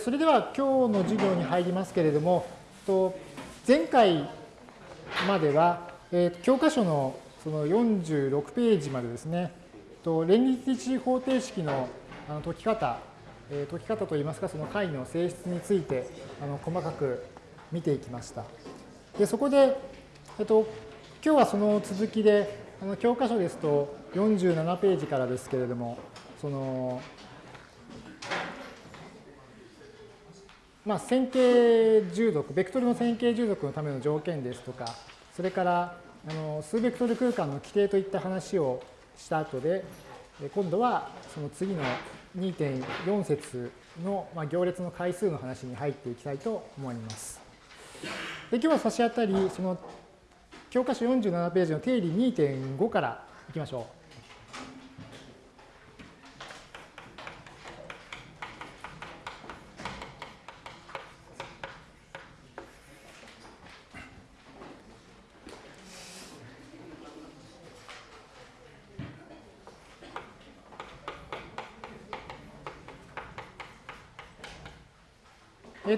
それでは今日の授業に入りますけれども、前回までは、教科書のその46ページまでですね、連立一方程式の解き方、解き方といいますか、その解の性質について細かく見ていきました。でそこで、えっと、今日はその続きで、教科書ですと47ページからですけれども、そのまあ、線形重属、ベクトルの線形重属のための条件ですとか、それからあの数ベクトル空間の規定といった話をした後で、今度はその次の2.4節の、まあ、行列の回数の話に入っていきたいと思います。で今日は差し当たり、その教科書47ページの定理2.5からいきましょう。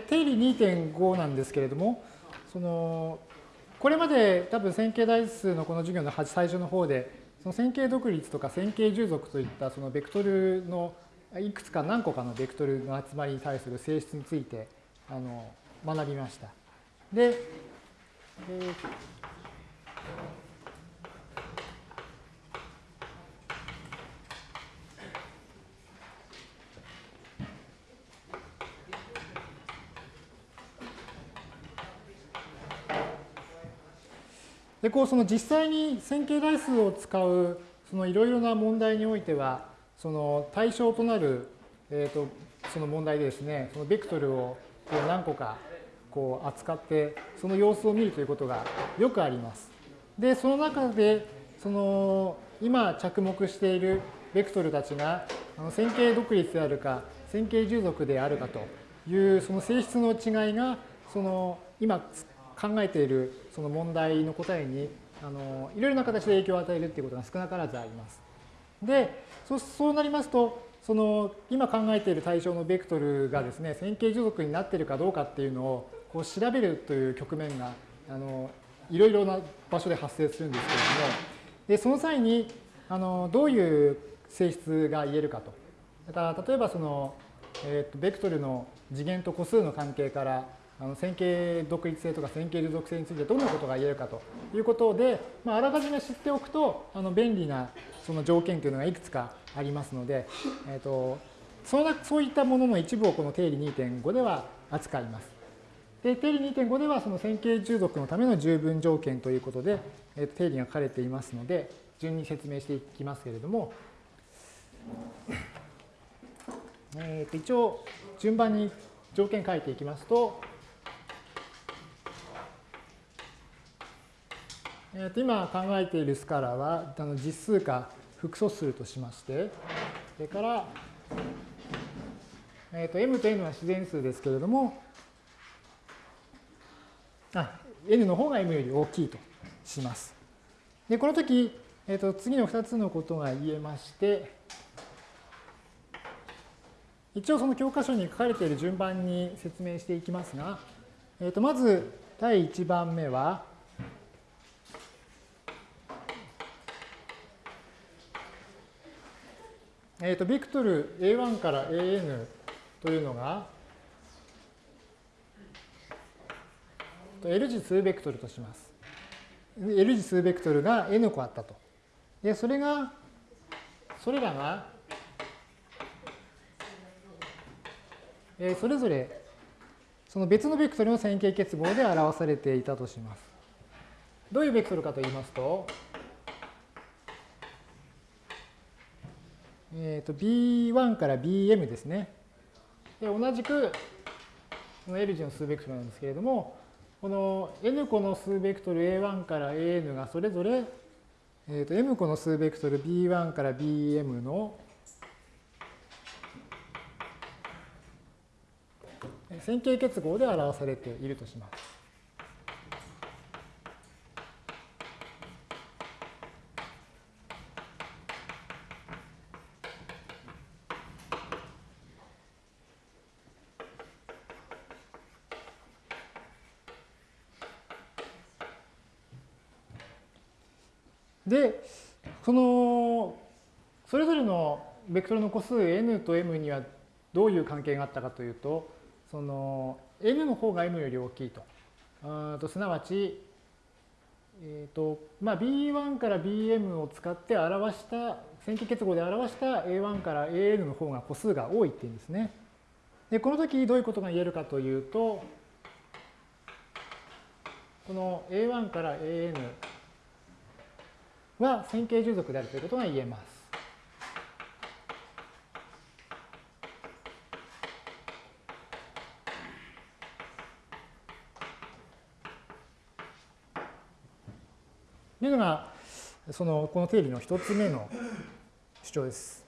定理2.5なんですけれども、そのこれまで多分線形代数のこの授業の最初の方で、その線形独立とか線形従属といったそのベクトルのいくつか何個かのベクトルの集まりに対する性質についてあの学びました。で、えーでこうその実際に線形代数を使うそのいろいろな問題においてはその対象となる、えー、とその問題でですねそのベクトルをこう何個かこう扱ってその様子を見るということがよくあります。でその中でその今着目しているベクトルたちが線形独立であるか線形従属であるかというその性質の違いがその今考えているその問題の答えにあのいろいろな形で影響を与えるっていうことが少なからずあります。でそうなりますとその今考えている対象のベクトルがですね線形従属になっているかどうかっていうのをこう調べるという局面があのいろいろな場所で発生するんですけれどもでその際にあのどういう性質が言えるかと。だから例えばその、えー、とベクトルの次元と個数の関係からあの線形独立性とか線形流属性についてどんなことが言えるかということで、まあ、あらかじめ知っておくとあの便利なその条件というのがいくつかありますので、えーと、そのそういったものの一部をこの定理2.5では扱います。で定理2.5ではその線形従属のための十分条件ということで、えー、と定理が書かれていますので順に説明していきますけれども、えー、と一応順番に条件書いていきますとえー、と今考えているスカラはあの実数か複素数としまして、それから、えー、と m と n は自然数ですけれども、あ n の方が m より大きいとします。で、この時、えー、と次の2つのことが言えまして、一応その教科書に書かれている順番に説明していきますが、えー、とまず第1番目は、えーと、ビクトル A1 から AN というのが L 次数ベクトルとします。L 次数ベクトルが N 個あったと。で、それが、それらが、えー、それぞれその別のベクトルの線形結合で表されていたとします。どういうベクトルかと言いますと、えー、と B1 から BM ですね。で同じくこの L 字の数ベクトルなんですけれども、この N 個の数ベクトル A1 から AN がそれぞれ、えー、と M 個の数ベクトル B1 から BM の線形結合で表されているとします。で、その、それぞれのベクトルの個数 n と m にはどういう関係があったかというと、その n の方が m より大きいと。あとすなわち、えーとまあ、B1 から BM を使って表した、線形結合で表した A1 から AN の方が個数が多いっていうんですね。で、この時どういうことが言えるかというと、この A1 から AN は線形従属であるということが言えます。というのが、その、この定理の一つ目の主張です。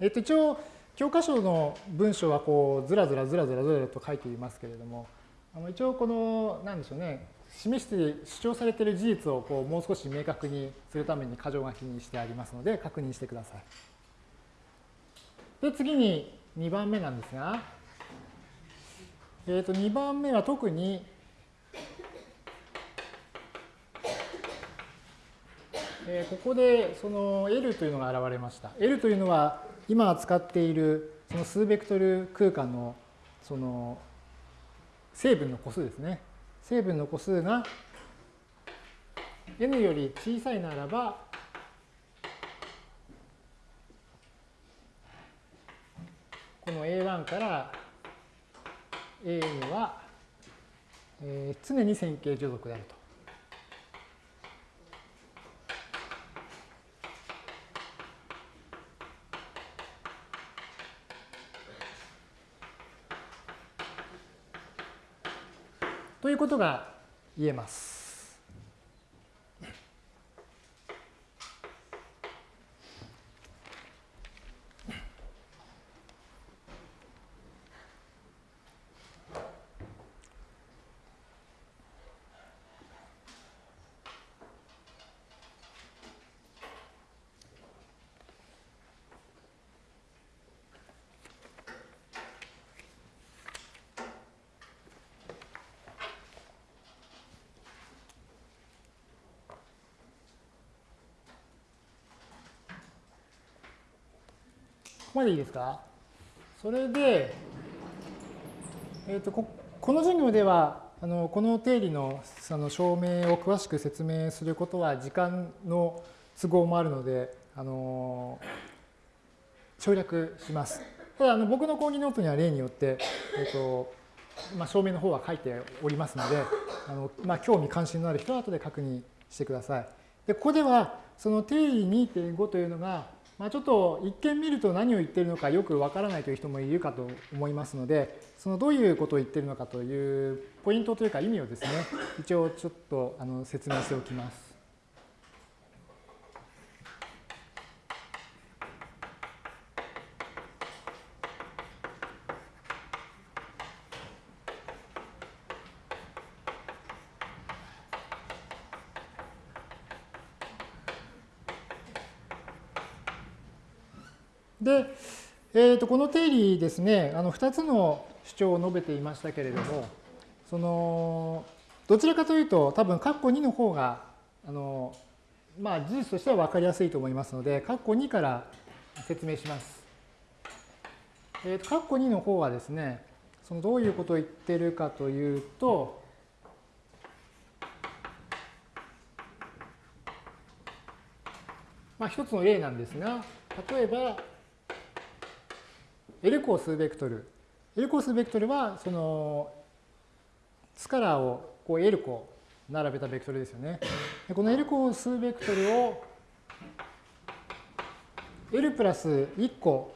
えっと、一応、教科書の文章はこうずらずらずらずらずらと書いていますけれども、あの一応この、なんでしょうね、示して主張されている事実をこうもう少し明確にするために箇条書きにしてありますので、確認してください。で、次に2番目なんですが、えー、と2番目は特にえここでその L というのが現れました。L というのは今使っているその数ベクトル空間のその成分の個数ですね。成分の個数が n より小さいならばこの A1 から A には、えー、常に線形除属であると。ことが言えます。こまでいいですか？それで、えーと、ここの授業ではあのこの定理のあの証明を詳しく説明することは時間の都合もあるので、あの省略します。ただあの僕の講義ノートには例によって、えーとまあ、証明の方は書いておりますので、あのまあ、興味関心のある人は後で確認してください。でここではその定理2.5というのがまあ、ちょっと一見見ると何を言ってるのかよくわからないという人もいるかと思いますので、そのどういうことを言ってるのかというポイントというか意味をですね、一応ちょっとあの説明しておきます。で、えー、とこの定理ですね、あの2つの主張を述べていましたけれども、そのどちらかというと、多分括弧2の方が、あのまあ、事実としては分かりやすいと思いますので、括弧2から説明します。えー、と括弧2の方はですね、そのどういうことを言ってるかというと、まあ、一つの例なんですが、例えば、L 項数ベクトル。L 項数ベクトルは、その、スカラーをこう L 項並べたベクトルですよね。この L 項数ベクトルを L プラス1個、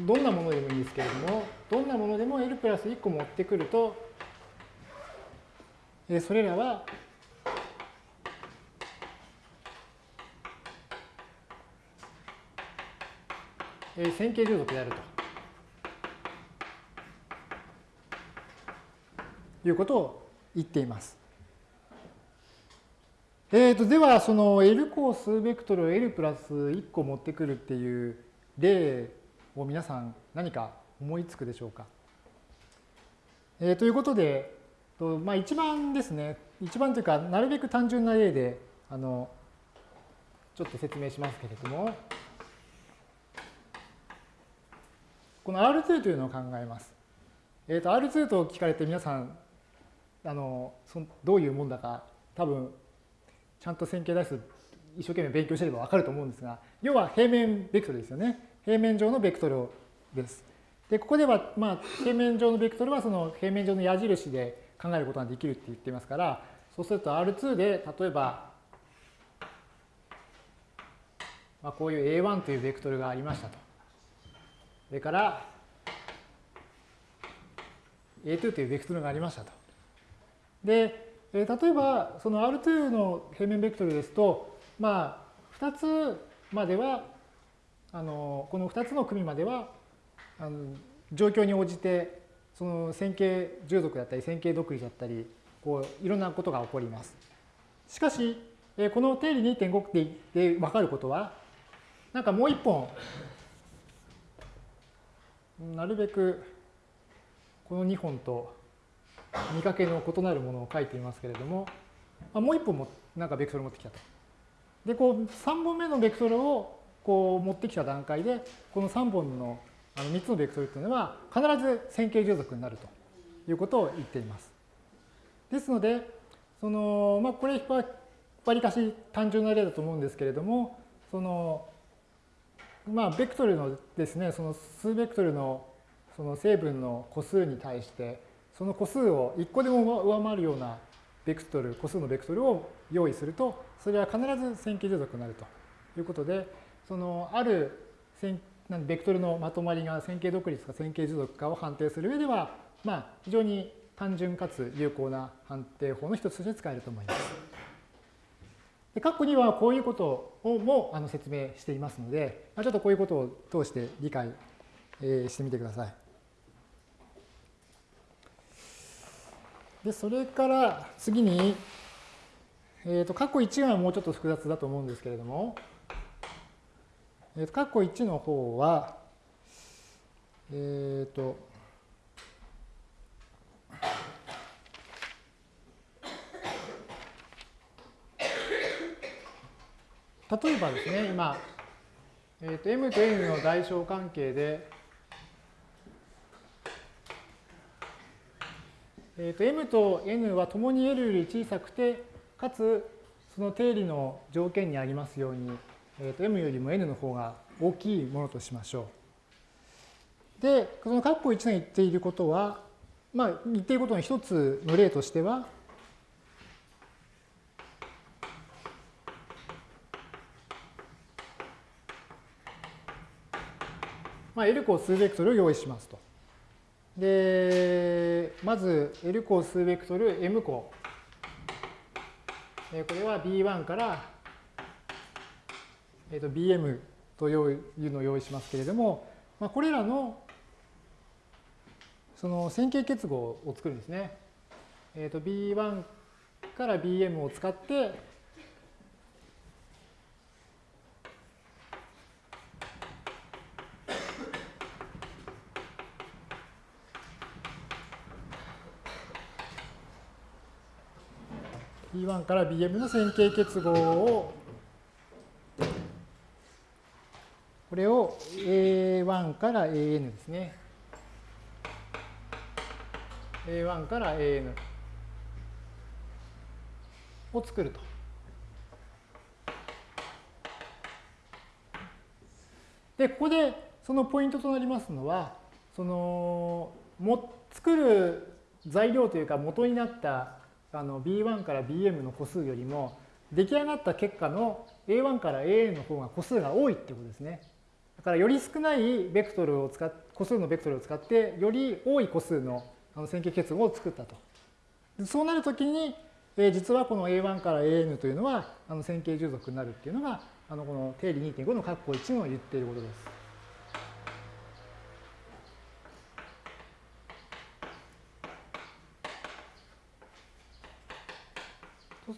どんなものでもいいんですけれども、どんなものでも L プラス1個持ってくると、それらはえー、線形従属であると。いうことを言っています。えーと、では、その L 項数ベクトルを L プラス1個持ってくるっていう例を皆さん何か思いつくでしょうか。えー、ということで、とまあ、一番ですね、一番というか、なるべく単純な例で、あの、ちょっと説明しますけれども、この R2 というのを考えます。えっ、ー、と、R2 と聞かれて皆さん、あの、そどういうもんだか、多分、ちゃんと線形代数一生懸命勉強してればわかると思うんですが、要は平面ベクトルですよね。平面上のベクトルです。で、ここでは、まあ、平面上のベクトルはその平面上の矢印で考えることができるって言っていますから、そうすると R2 で、例えば、まあ、こういう A1 というベクトルがありましたと。それから A2 というベクトルがありましたと。で、例えばその R2 の平面ベクトルですと、まあ、2つまでは、あのこの2つの組まではあの状況に応じてその線形従属だったり線形独立だったりこういろんなことが起こります。しかしこの定理2.5で分かることはなんかもう一本なるべくこの2本と見かけの異なるものを書いていますけれども、まあ、もう1本もなんかベクトル持ってきたと。で、こう3本目のベクトルをこう持ってきた段階で、この3本のあの3つのベクトルというのは必ず線形従属になるということを言っています。ですので、そのまあ、これはわりかし単純な例だと思うんですけれども、そのまあ、ベクトルのですね、その数ベクトルのその成分の個数に対して、その個数を1個でも上回るようなベクトル、個数のベクトルを用意すると、それは必ず線形従属になるということで、そのある線ベクトルのまとまりが線形独立か線形従属かを判定する上では、まあ、非常に単純かつ有効な判定法の一つとして使えると思います。で括弧にはこういうことをもあの説明していますので、ちょっとこういうことを通して理解、えしてみてください。で、それから次に、えっ、ー、と、括弧1はもうちょっと複雑だと思うんですけれども、えっ、ー、と、括弧1の方は、えっ、ー、と、例えばですね、今、えー、と m と n の代償関係で、えー、と m と n はともに L より小さくて、かつその定理の条件にありますように、えー、と m よりも n の方が大きいものとしましょう。で、この括弧1が言っていることは、まあ、言っていることの一つの例としては、まあ、L 項数ベクトルを用意しますと。で、まず L 項数ベクトル M 項。これは B1 から、えー、と BM というのを用意しますけれども、まあ、これらのその線形結合を作るんですね。えー、と B1 から BM を使って、B1 から BM の線形結合を、これを A1 から AN ですね。A1 から AN を作ると。で、ここでそのポイントとなりますのは、その、も作る材料というか元になったあの B1 から BM の個数よりも出来上がった結果の A1 から AN の方が個数が多いってことですね。だからより少ないベクトルを使っ個数のベクトルを使ってより多い個数の線形結合を作ったと。そうなるときに、えー、実はこの A1 から AN というのはあの線形従属になるっていうのがあのこの定理2.5の括弧1の言っていることです。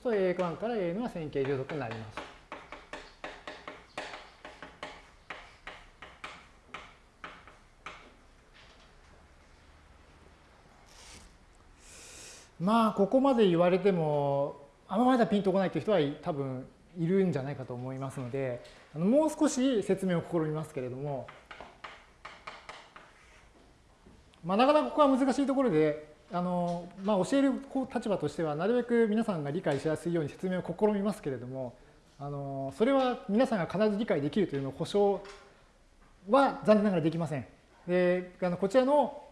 そうすると A1 から A のは線形従属になります。まあここまで言われてもあんまだピンとこないという人は多分いるんじゃないかと思いますのでもう少し説明を試みますけれども、まあ、なかなかここは難しいところであの、まあ、教える立場としてはなるべく皆さんが理解しやすいように説明を試みますけれどもあのそれは皆さんが必ず理解できるというのを保証は残念ながらできません。であのこちらの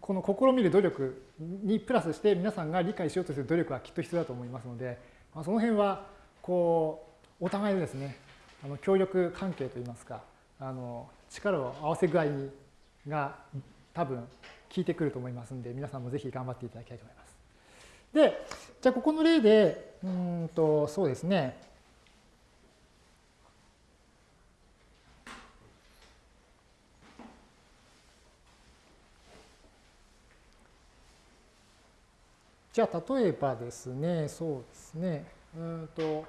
この試みる努力にプラスして皆さんが理解しようとする努力はきっと必要だと思いますので、まあ、その辺はこうお互いのですねあの協力関係といいますかあの力を合わせ具合にが多分効いてくると思いますので皆さんもぜひ頑張っていただきたいと思います。でじゃあここの例でうんとそうですねじゃあ例えばですね、そうですね、うんと、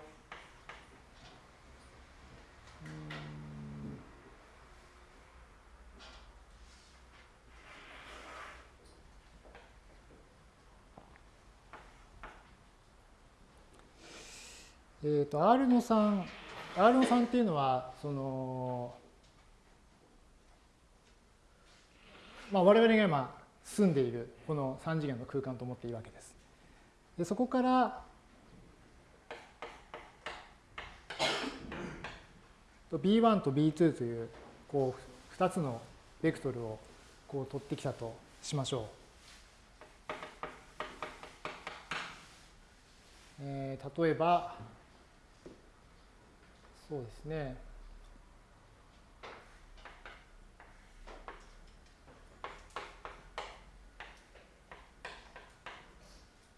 えっ、ー、と、R の3、R の3っていうのは、その、まあ、我々が今住んでいるこの3次元の空間と思っていいわけです。でそこから B1 と B2 というこう2つのベクトルをこう取ってきたとしましょう。えー、例えばそうですね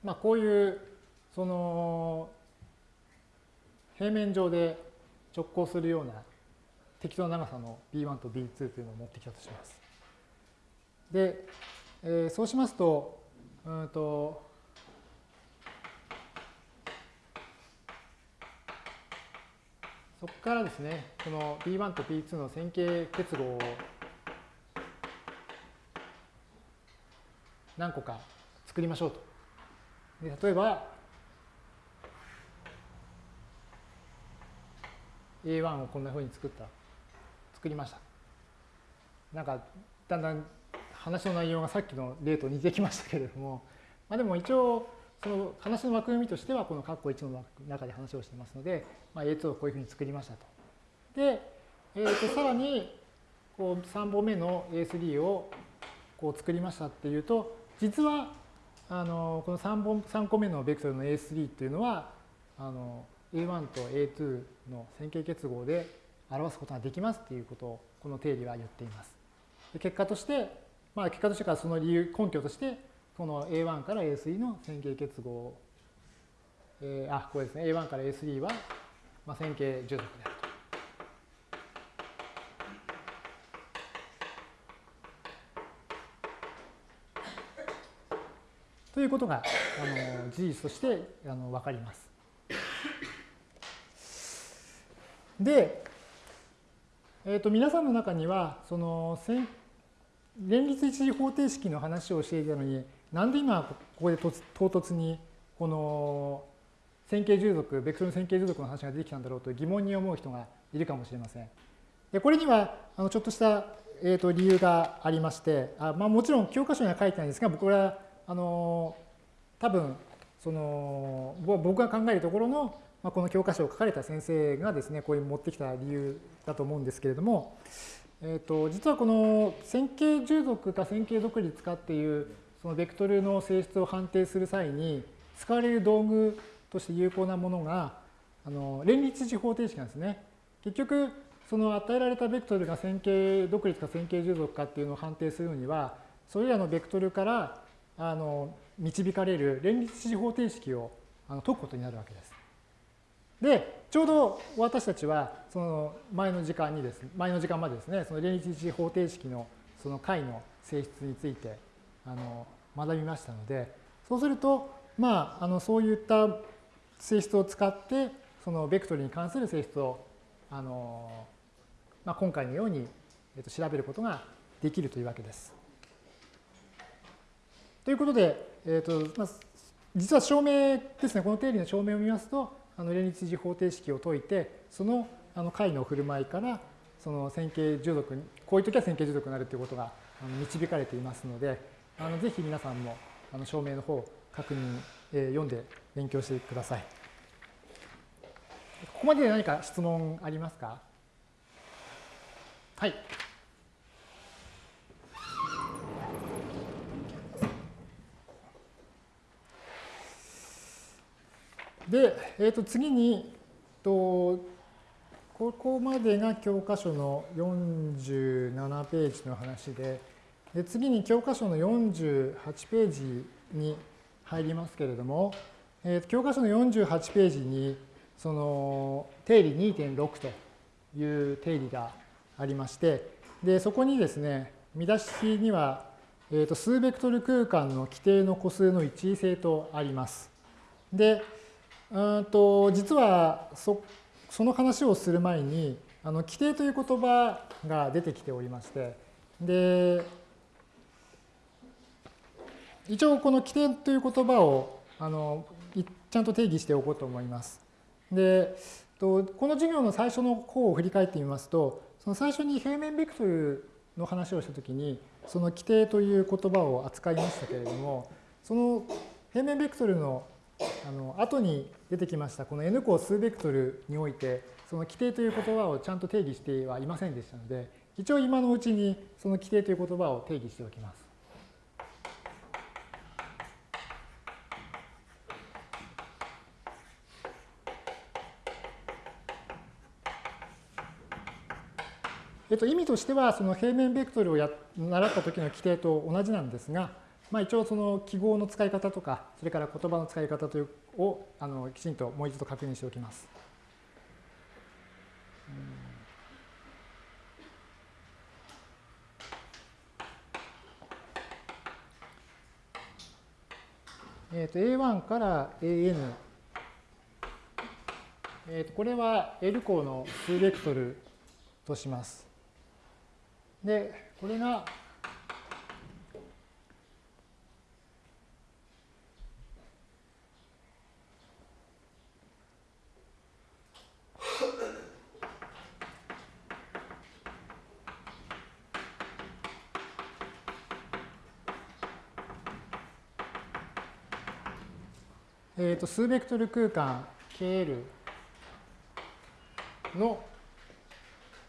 まあ、こういうその平面上で直行するような適当な長さの B1 と B2 というのを持ってきたとします。で、えー、そうしますと、うんとそこからですね、この B1 と B2 の線形結合を何個か作りましょうと。で例えば A1 をこんなふうに作った。作りました。なんかだんだん話の内容がさっきの例と似てきましたけれども、まあ、でも一応その話の枠組みとしてはこの括弧1の中で話をしていますので、まあ、A2 をこういうふうに作りましたと。で、えー、とさらにこう3本目の A3 をこう作りましたっていうと実はあのこの 3, 本3個目のベクトルの A3 っていうのはあの A1 と A2 の線形結合で表すことができますっていうことをこの定理は言っています。結果として、まあ、結果としてからその理由根拠としてこの A1 から A3 の線形結合、えー、あこれですね A1 から A3 は、まあ、線形従属である。ということがあの事実としてあの分かります。で、えー、と皆さんの中にはその連立一次方程式の話をしていたのになんで今ここで唐突にこの線形従属ベクトルの線形従属の話が出てきたんだろうと疑問に思う人がいるかもしれません。でこれにはあのちょっとした、えー、と理由がありましてあ、まあ、もちろん教科書には書いてないんですが僕はあの多分その僕が考えるところの、まあ、この教科書を書かれた先生がですねこういう持ってきた理由だと思うんですけれども、えー、と実はこの線形従属か線形独立かっていうそのベクトルの性質を判定する際に使われる道具として有効なものがあの連立値方程式なんですね。結局その与えられたベクトルが線形独立か線形従属かっていうのを判定するのにはそれらのベクトルからあの導かれる連立値方程式をあの解くことになるわけです。で、ちょうど私たちはその前の時間にですね、前の時間までですね、その連立値方程式のその解の性質についてあの学びましたので、そうすると、まあ、あのそういった性質を使って、そのベクトルに関する性質をあの、まあ、今回のようにえっと調べることができるというわけです。ということで、えーとまあ、実は証明ですね、この定理の証明を見ますと、あの連立次方程式を解いて、そのあの解の振る舞いから、その線形従属、こういう時は線形従属になるということが導かれていますので、あのぜひ皆さんもあの証明の方確認、えー、読んで勉強してください。ここまでで何か質問ありますか？はい。で、えー、と次にと、ここまでが教科書の47ページの話で、で次に教科書の48ページに入りますけれども、えー、教科書の48ページにその定理2.6という定理がありまして、でそこにですね、見出しには、えー、と数ベクトル空間の規定の個数の一位性とあります。で、うんと実はそその話をする前にあの規定という言葉が出てきておりましてで一応この規定という言葉をあのちゃんと定義しておこうと思います。でこの授業の最初の方を振り返ってみますとその最初に平面ベクトルの話をしたときにその規定という言葉を扱いましたけれどもその平面ベクトルのあの後に出てきましたこの n 項数ベクトルにおいてその規定という言葉をちゃんと定義してはいませんでしたので一応今のうちにその規定という言葉を定義しておきます。えっと、意味としてはその平面ベクトルをや習った時の規定と同じなんですが、まあ、一応その記号の使い方とか、それから言葉の使い方というをあのきちんともう一度確認しておきます。えー、と A1 から AN、えー、とこれは L 項の数ベクトルとします。で、これがえー、と数ベクトル空間 KL の、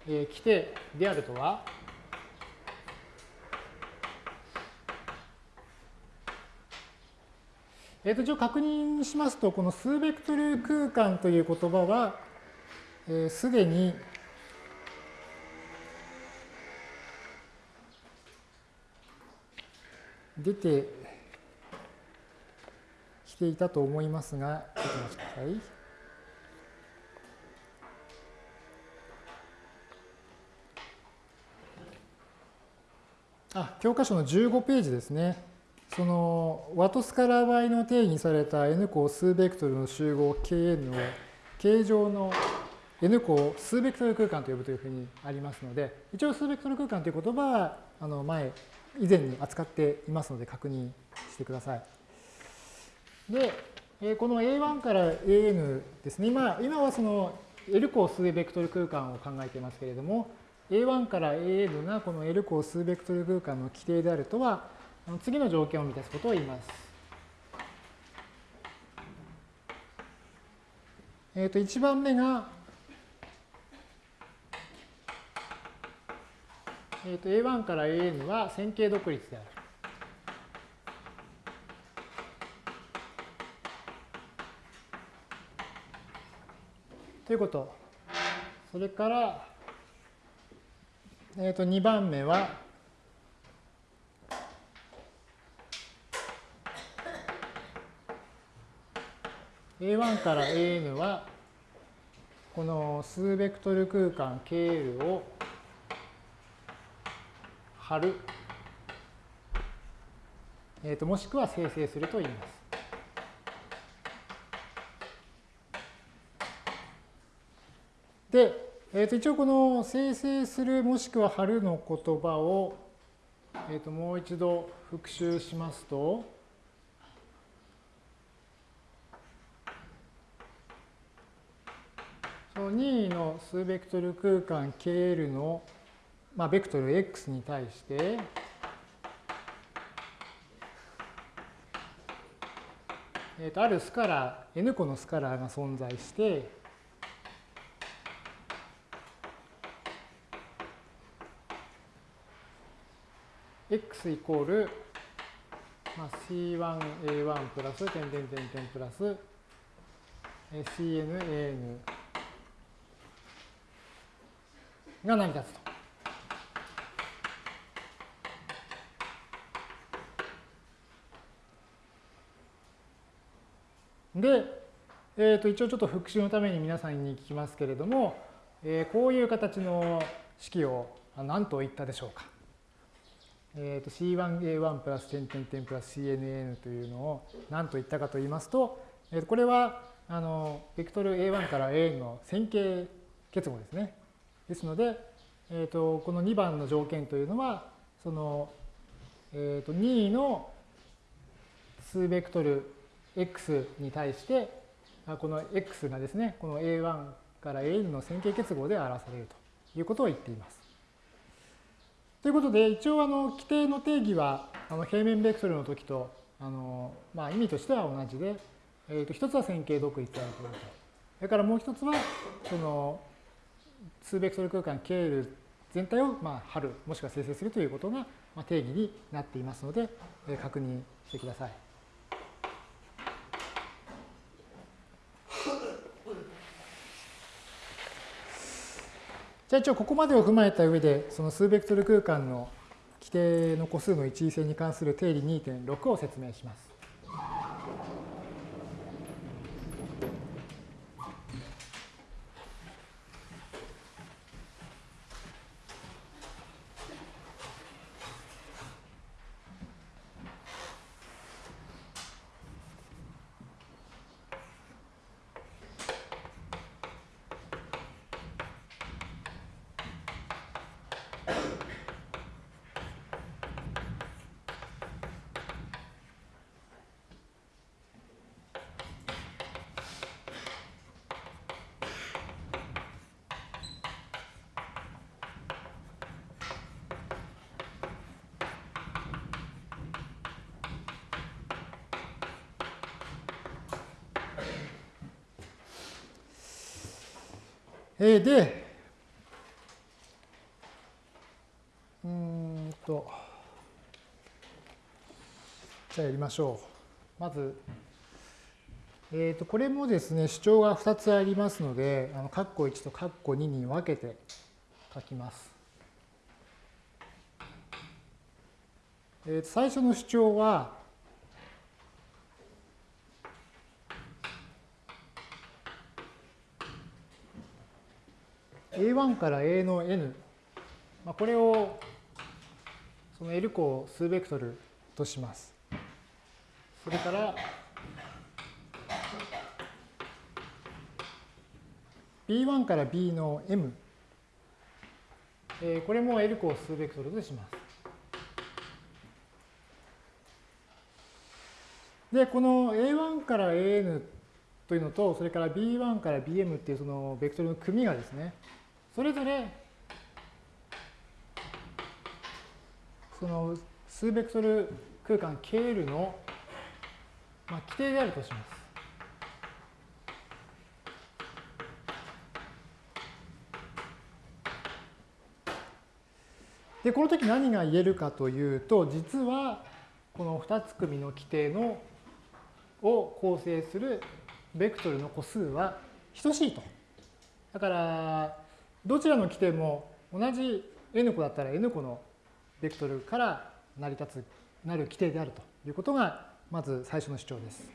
えー、規定であるとは？えー、と一応確認しますとこの数ベクトル空間という言葉はすで、ー、に出てきていたと思いますが、ちょっとお待ちください。あ、教科書の15ページですね。そのワトスカラー倍の定義された n 項数ベクトルの集合 Kn を形状の n 項数ベクトル空間と呼ぶというふうにありますので、一応数ベクトル空間という言葉はあの前、以前に扱っていますので確認してください。で、この A1 から AN ですね、今今はその L 項数ベクトル空間を考えていますけれども、A1 から AN がこの L 項数ベクトル空間の規定であるとは、次の条件を満たすことを言います。えっ、ー、と、1番目が、えっ、ー、と、A1 から AN は線形独立である。ということ。それから、えっ、ー、と、2番目は、A1 から AN は、この数ベクトル空間 KL を貼る、えー、ともしくは生成すると言います。で、えー、と一応この生成するもしくは貼るの言葉を、えー、ともう一度復習しますと、任意の数ベクトル空間 KL の、まあ、ベクトル X に対して、えー、とあるスカラー、N 個のスカラーが存在して、x イコール、まあ、c1a1 プラス点点点点プラス cnan が成り立つと。で、えー、と一応ちょっと復習のために皆さんに聞きますけれども、えー、こういう形の式を何と言ったでしょうか。えー、と C1A1 プラス点点点プラス CNN というのを何と言ったかと言いますと、えー、とこれはあのベクトル A1 から AN の線形結合ですね。ですので、えー、とこの2番の条件というのはその、えー、と任意の数ベクトル x に対してこの x がですねこの A1 から AN の線形結合で表されるということを言っています。ということで、一応あの規定の定義はあの平面ベクトルの時とあの、まあ、意味としては同じで、えー、と一つは線形独立であるということ。それからもう一つは、その数ベクトル空間 KL 全体をまあ貼る、もしくは生成するということが定義になっていますので、確認してください。じゃあ一応ここまでを踏まえた上で、その数ベクトル空間の規定の個数の一位性に関する定理2.6を説明します。えー、で、うんと、じゃあやりましょう。まず、えー、とこれもですね、主張が2つありますので、あの括弧1と括弧2に分けて書きます。えー、最初の主張は、A1 から A の N、まあ、これをその L 項数ベクトルとします。それから B1 から B の M、えー、これも L 項数ベクトルとします。で、この A1 から AN というのと、それから B1 から BM っていうそのベクトルの組がですね、それぞれその数ベクトル空間 KL の、まあ、規定であるとします。で、この時何が言えるかというと、実はこの2つ組の規定のを構成するベクトルの個数は等しいと。だから、どちらの規定も同じ n 個だったら n 個のベクトルから成り立つ、なる規定であるということが、まず最初の主張です。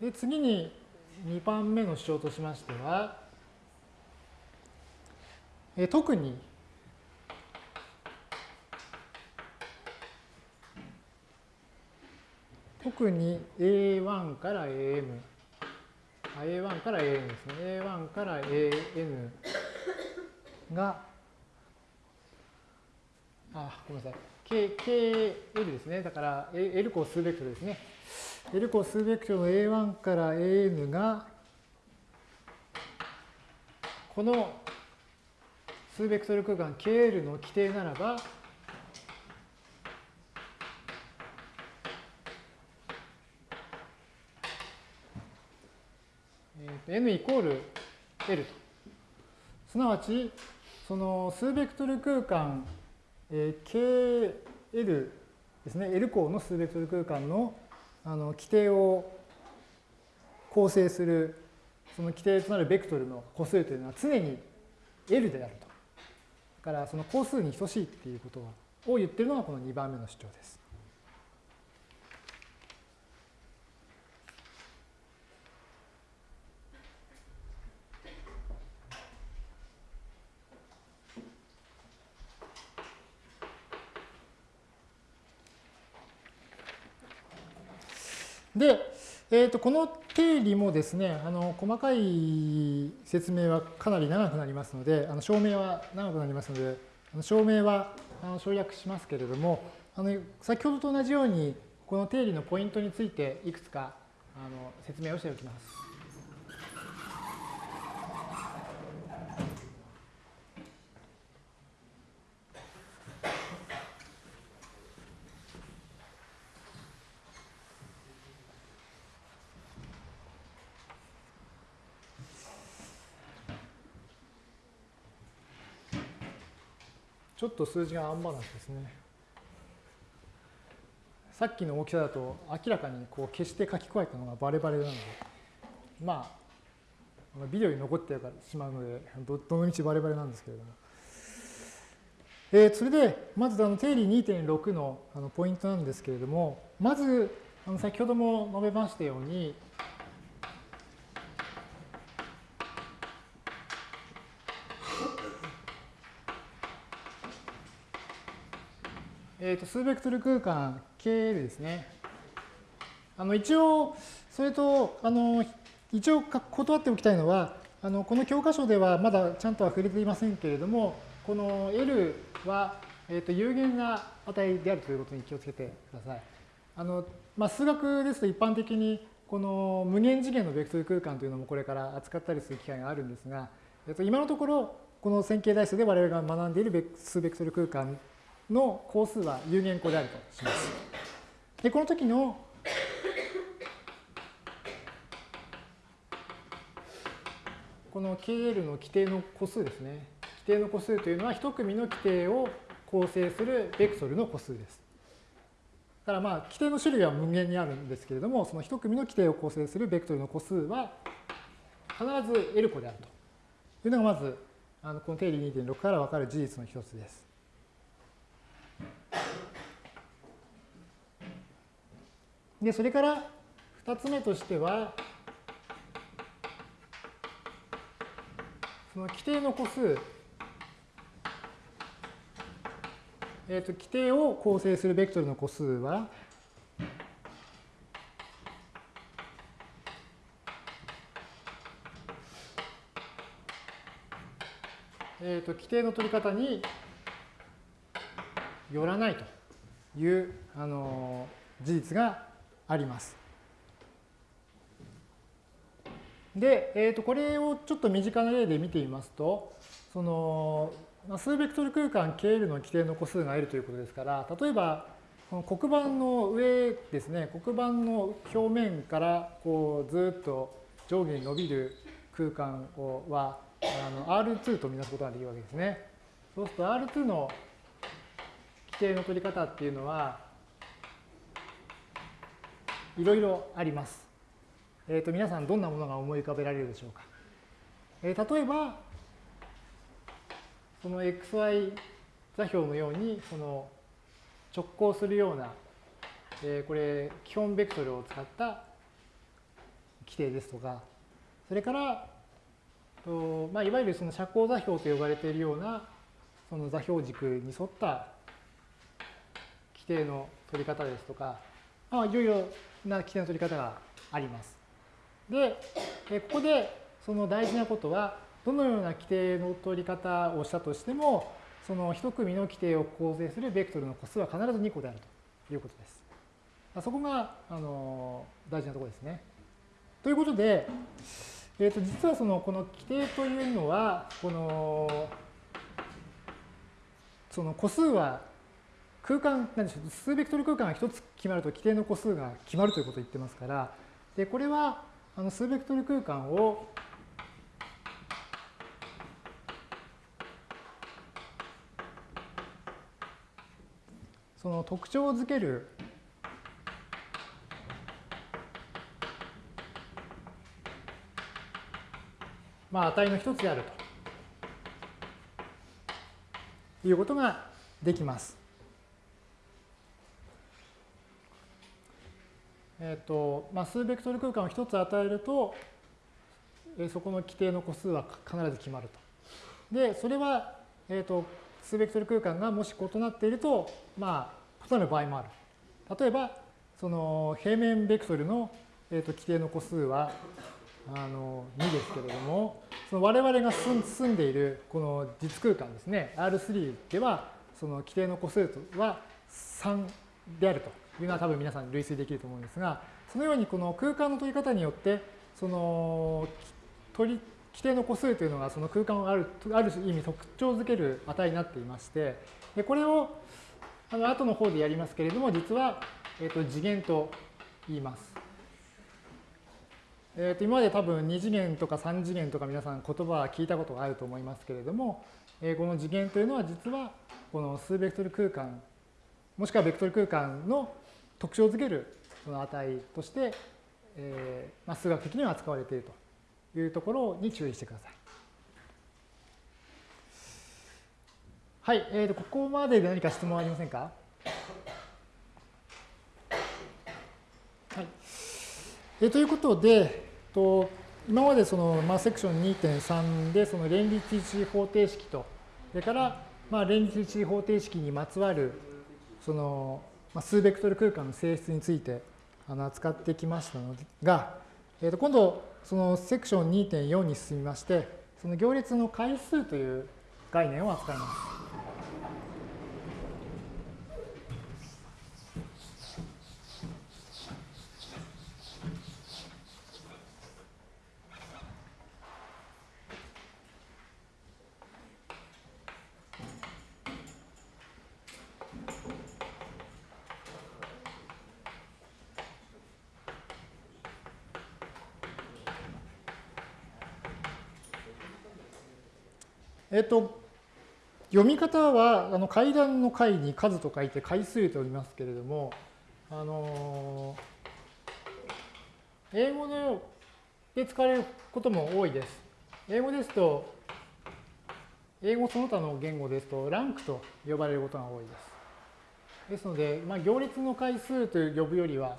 で次に2番目の主張としましては、え特に特に A1 から AM、A1 から AN ですね。A1 から AN があ、ごめんなさい。K、KL ですね。だから L 項数ベクトルですね。L 項数ベクトルの A1 から AN が、この数ベクトル空間 KL の規定ならば、n イコール L と。すなわち、その数ベクトル空間、え、KL ですね、L 項の数ベクトル空間のあの規定を構成する、その規定となるベクトルの個数というのは常に L であると。だからその個数に等しいっていうことを言ってるのがこの2番目の主張です。で、えー、とこの定理もですね、あの細かい説明はかなり長くなりますので、あの証明は長くなりますので、あの証明はあの省略しますけれども、あの先ほどと同じように、この定理のポイントについていくつかあの説明をしておきます。ちょっと数字がアンバランスですね。さっきの大きさだと明らかにこう消して書き加えたのがバレバレなので、まあ、ビデオに残ってしまうので、どどのみちバレバレなんですけれども。えー、それで、まずあの定理2.6のあのポイントなんですけれども、まず、あの先ほども述べましたように、えーと、数ベクトル空間 KL ですね。あの一応、それと、あの一応断っておきたいのは、あのこの教科書ではまだちゃんとは触れていませんけれども、この L は、えーと、有限な値であるということに気をつけてください。あのまあ、数学ですと一般的にこの無限次元のベクトル空間というのもこれから扱ったりする機会があるんですが、えっと、今のところこの線形代数で我々が学んでいる数ベクトル空間の項数は有限項であるとします。で、この時のこの KL の規定の個数ですね。規定の個数というのは一組の規定を構成するベクトルの個数です。だからまあ規定の種類は無限にあるんですけれども、その一組の規定を構成するベクトルの個数は必ず L 個であるというのがまずあのこの定理2.6から分かる事実の一つです。で、それから2つ目としては、その規定の個数、えっ、ー、と、規定を構成するベクトルの個数は、えっ、ー、と、規定の取り方によらないという、あの事実があります。で、えー、とこれをちょっと身近な例で見てみますと、その数ベクトル空間 KL の規定の個数が L ということですから、例えばこの黒板の上ですね、黒板の表面からこうずっと上下に伸びる空間をはあの R2 とみなすことができるわけですね。そうすると R2 の規定の取り方っていうのは、いろいろあります。えっ、ー、と、皆さんどんなものが思い浮かべられるでしょうか。えー、例えば、その xy 座標のように、その直行するような、えー、これ、基本ベクトルを使った規定ですとか、それから、とまあ、いわゆるその社交座標と呼ばれているような、その座標軸に沿った規定の取り方ですとか、まあ、いろいろな規定の取り方があります。で、えここでその大事なことは、どのような規定の取り方をしたとしても、その一組の規定を構成するベクトルの個数は必ず2個であるということです。そこがあの大事なところですね。ということで、えー、と実はそのこの規定というのはこのその個数は空間なんでしょう数ベクトル空間が1つ決まると規定の個数が決まるということを言ってますからでこれはあの数ベクトル空間をその特徴づけるまあ、値の一つであるということができます。え、ー、と、まあ、数ベクトル空間を一つ与えると、えそこの規定の個数は必ず決まると。で、それは、え、ー、と、数ベクトル空間がもし異なっていると、まあ、異なる場合もある。例えば、その平面ベクトルの、えー、と規定の個数はあの2ですけれども、その我々が住んでいるこの実空間ですね、R3 では、その規定の個数は3であるというのは多分皆さん類推できると思うんですが、そのようにこの空間の取り方によって、その取り規定の個数というのがその空間をあるある意味特徴づける値になっていまして、でこれをあの後の方でやりますけれども、実は、えー、と次元と言います。えー、と今まで多分2次元とか3次元とか皆さん言葉は聞いたことがあると思いますけれども、えー、この次元というのは実はこの数ベクトル空間もしくはベクトル空間の特徴づけるその値として、えーまあ、数学的には扱われているというところに注意してください。はい、えー、とここまでで何か質問ありませんか？はいえー、ということで、と今までその、まあ、セクション2.3でその連立一次方程式と、それから、まあ、連立一次方程式にまつわるその、数ベクトル空間の性質について扱ってきましたのが、えー、と今度そのセクション2.4に進みまして、その行列の回数という概念を扱います。えっと、読み方はあの階段の階に数と書いて回数とおりますけれども、あの英語で使われることも多いです。英語ですと、英語その他の言語ですと、ランクと呼ばれることが多いです。ですので、まあ、行列の回数と呼ぶよりは、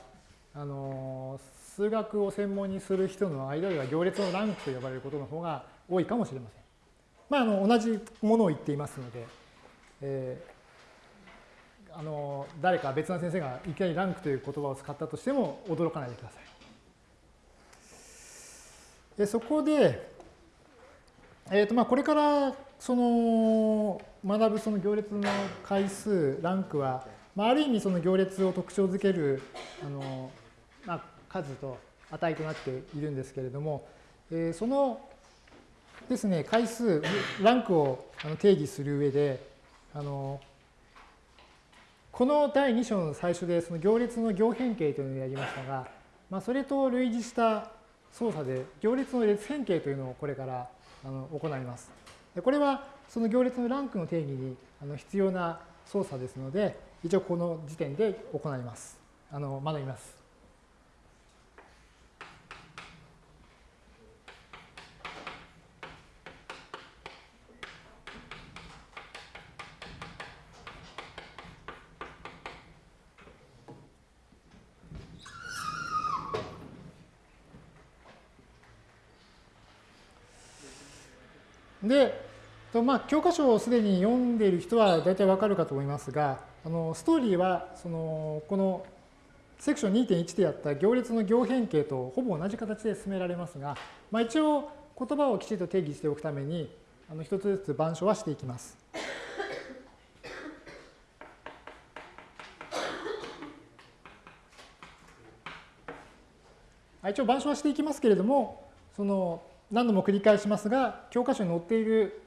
あの数学を専門にする人の間では行列のランクと呼ばれることの方が多いかもしれません。まあ、あの同じものを言っていますので、えー、あの誰か別な先生がいきなりランクという言葉を使ったとしても驚かないでください。でそこで、えーとまあ、これからその学ぶその行列の回数、ランクは、まあ、ある意味その行列を特徴づけるあの、まあ、数と値となっているんですけれども、えー、そのですね、回数、ランクを定義する上で、あのこの第2章の最初でその行列の行変形というのをやりましたが、まあ、それと類似した操作で行列の列変形というのをこれからあの行います。でこれはその行列のランクの定義にあの必要な操作ですので、一応この時点で行います。あの学びます。で、まあ、教科書をすでに読んでいる人は大体わかるかと思いますが、あのストーリーはそのこのセクション2.1でやった行列の行変形とほぼ同じ形で進められますが、まあ、一応言葉をきちんと定義しておくために、あの一つずつ板書はしていきます。一応板書はしていきますけれども、その何度も繰り返しますが、教科書に載っている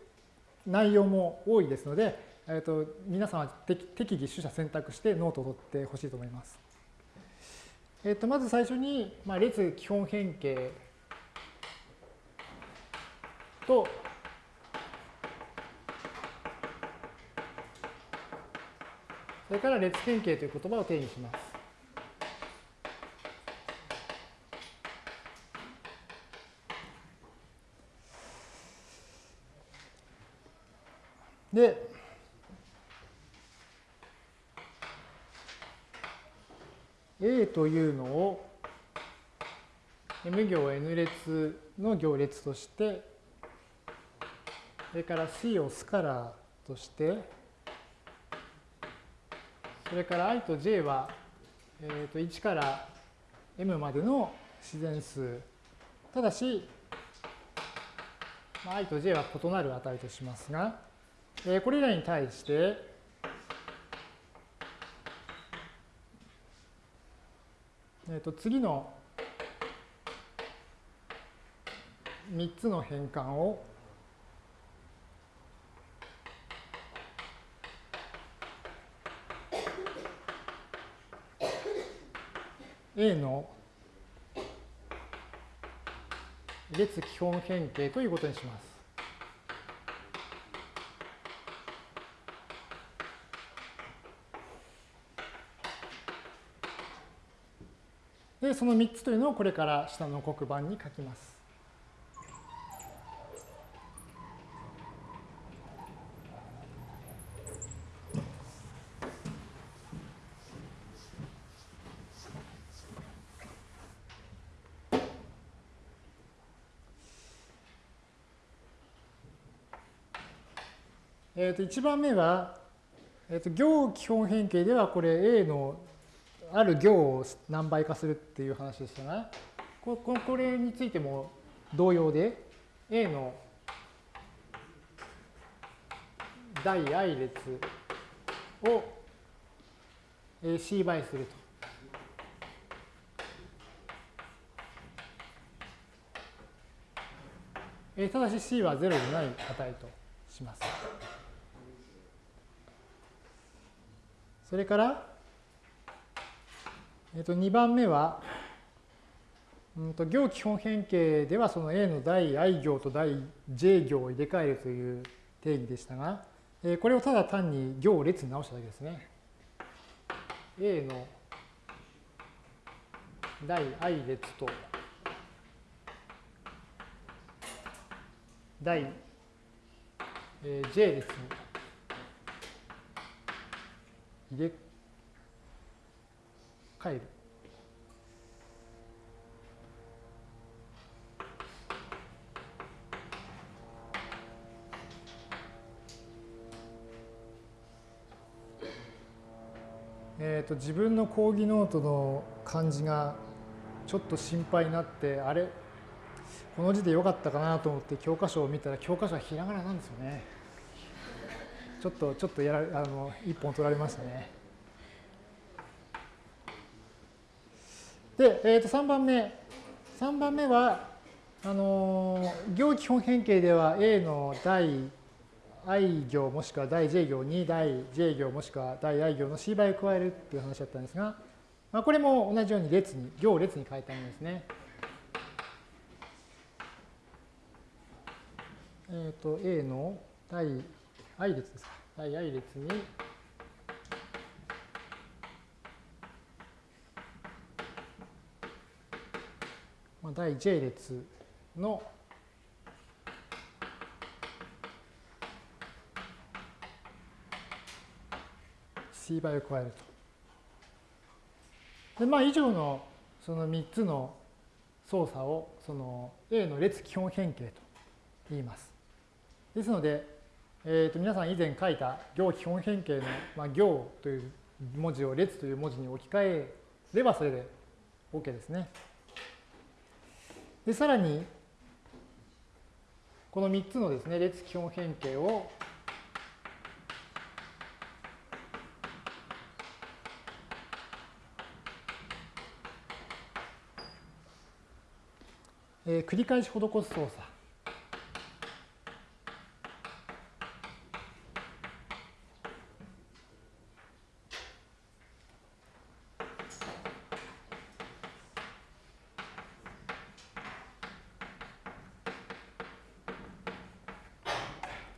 内容も多いですので、えー、と皆さんは適宜取捨選択してノートを取ってほしいと思います。えー、とまず最初に、まあ、列基本変形とそれから列変形という言葉を定義します。で、A というのを M 行 N 列の行列として、それから C をスカラーとして、それから i と j は、えー、と1から m までの自然数。ただし、まあ i と j は異なる値としますが、えー、これらに対して、えー、と次の3つの変換を A の列基本変形ということにします。で、その3つというのをこれから下の黒板に書きます。えー、と1番目は、えー、と行基本変形ではこれ A のある行を何倍化するっていう話でしたが、これについても同様で A の大 i 列を C 倍すると。ただし C は0でない値とします。それから、えっと、2番目は、うんと、行基本変形ではその A の大 i 行と大 j 行を入れ替えるという定義でしたが、えこれをただ単に行を列に直しただけですね。A の大 i 列と大 j 列に入れ替える。えーと、自分の講義ノートの漢字がちょっと心配になってあれ？この字でよかったかなと思って教科書を見たら教科書はひらがななんですよね。ちょっと、ちょっとやらあの一本取られましたね。で、えー、と3番目。3番目は、あの行基本変形では A の大 i 行もしくは大 j 行に大 j 行もしくは大 i 行の c 倍を加えるっていう話だったんですが、まあ、これも同じように列に、行を列に変えたものですね。えっ、ー、と、A の大 i 列ですか。大 i 列に、第 j 列のー倍を加えると。で、まあ以上のその3つの操作をその A の列基本変形と言います。ですので、えー、と皆さん以前書いた行基本変形の、まあ、行という文字を列という文字に置き換えればそれで OK ですね。で、さらに、この3つのですね、列基本変形をえー、繰り返し施す操作。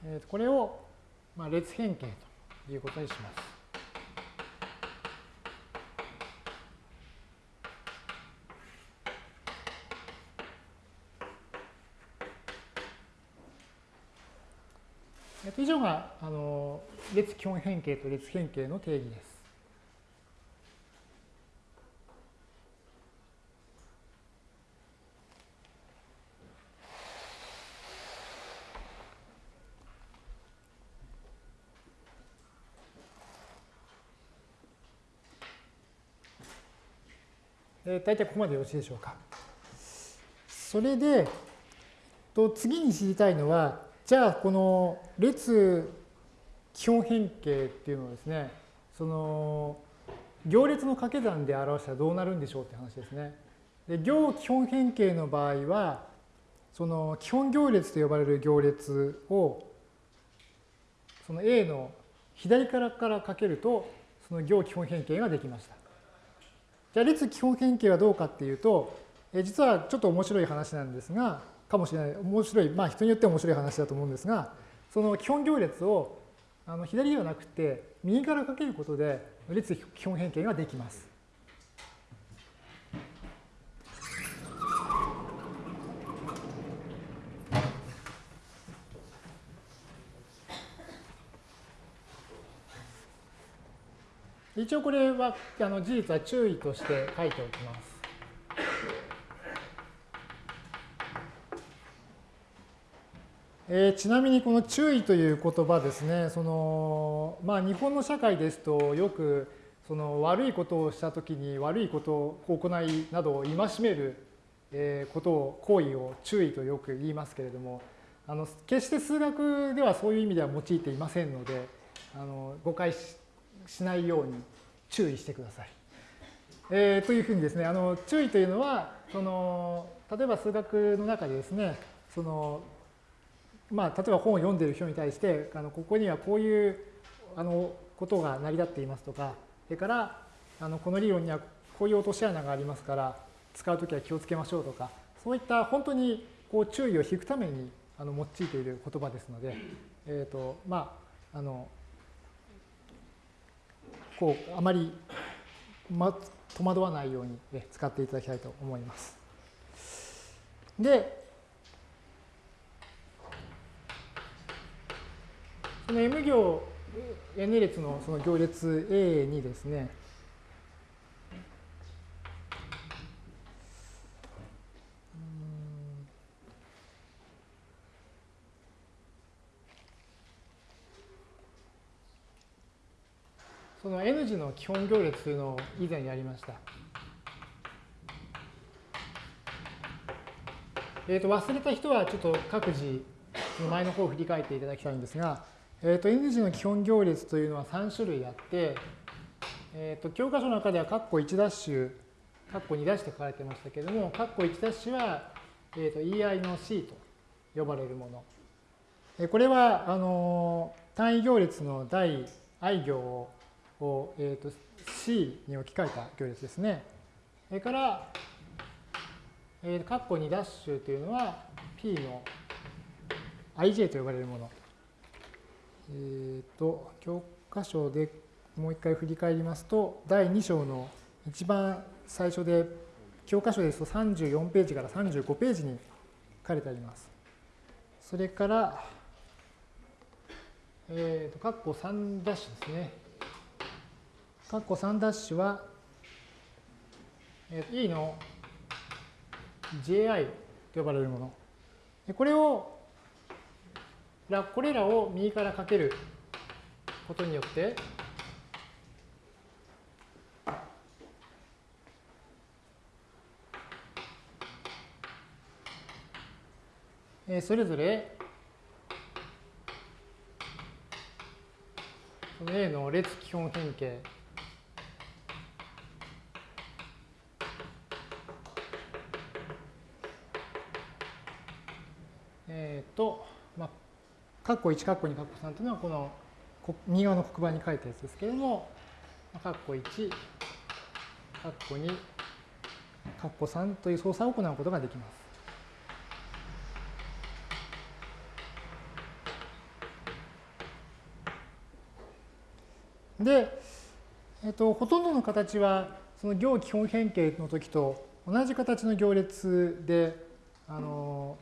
えー、これを、変形ということにします。以上があの列基本変形と列変形の定義です。大体ここまでよろしいでしょうか。それで、と次に知りたいのは、じゃあこの列基本変形っていうのをですねその行列の掛け算で表したらどうなるんでしょうって話ですね。で行基本変形の場合はその基本行列と呼ばれる行列をその A の左からからかけるとその行基本変形ができました。じゃあ列基本変形はどうかっていうとえ実はちょっと面白い話なんですがかもしれない面白いまあ人によって面白い話だと思うんですがその基本行列をあの左ではなくて右からかけることで列基本変形ができます。一応これはあの事実は注意として書いておきます。えー、ちなみにこの注意という言葉ですね、そのまあ、日本の社会ですとよくその悪いことをしたときに悪いことを行いなどを戒めることを行為を注意とよく言いますけれどもあの決して数学ではそういう意味では用いていませんのであの誤解してしないように注意してください。えー、というふうにですねあの注意というのはその例えば数学の中でですねそのまあ、例えば本を読んでいる人に対してあのここにはこういうあのことが成り立っていますとかそれからあのこの理論にはこういう落とし穴がありますから使うときは気をつけましょうとかそういった本当にこう注意を引くためにあの用いている言葉ですので、えーとまあ、あのこうあまり、ま、戸惑わないように使っていただきたいと思います。で、その M 行 N 列のその行列 A にですね、その N 字の基本行列というのを以前やりました。えー、と忘れた人はちょっと各自の前の方を振り返っていただきたいんですが、えーと、N 字の基本行列というのは3種類あって、えーと、教科書の中では括弧1ダッシュ、括弧2ダッシュと書かれてましたけれども、括弧1ダッシュは、えーと、EI の C と呼ばれるもの。えこれはあの単位行列の第 i 行を、えー、と C に置き換えた行列ですね。それから、えー、括弧2ダッシュというのは P の ij と呼ばれるもの。えっ、ー、と、教科書でもう一回振り返りますと、第2章の一番最初で、教科書ですと34ページから35ページに書かれてあります。それから、えっ、ー、と、括弧3ダッシュですね。括弧3ダッシュは、えー、E の JI と呼ばれるもの。これをこれらを右からかけることによってそれぞれ A の列基本変形括弧1、括弧2、括弧3というのはこの右側の黒板に書いたやつですけれども、括弧1、括弧2、括弧3という操作を行うことができます。で、えっと、ほとんどの形はその行基本変形の時と同じ形の行列であの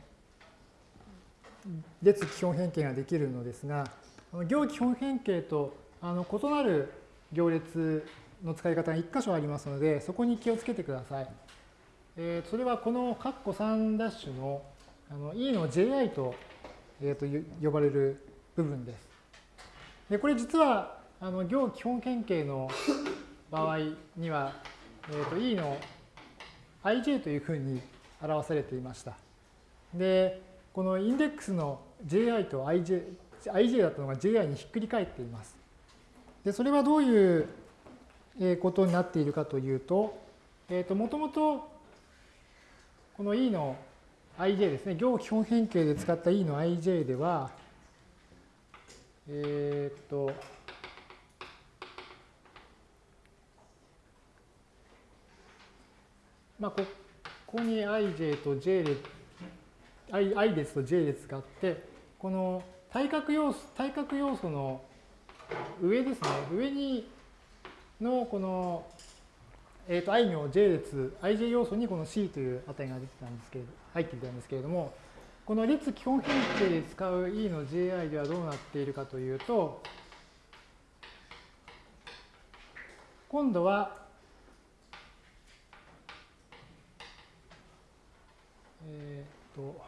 列基本変形ができるのですが行基本変形とあの異なる行列の使い方が1箇所ありますのでそこに気をつけてください。えー、それはこの括弧3ダッシュのあの E の JI と,、えー、と呼ばれる部分です。でこれ実はあの行基本変形の場合には、えー、と E の ij というふうに表されていました。で、このインデックスの ji と ij, ij だったのが ji にひっくり返っています。で、それはどういうことになっているかというと、えっ、ー、と、もともとこの E の ij ですね、行基本変形で使った E の ij では、えっ、と、まあ、ここに ij と j 列 i, i 列と j 列があってこの対角要素対角要素の上ですね。上にのこの、えー、と i の j 列 ij 要素にこの c という値が出てたんですけれど入っていたんですけれどもこの列基本変形で使う e の ji ではどうなっているかというと今度はえっ、と、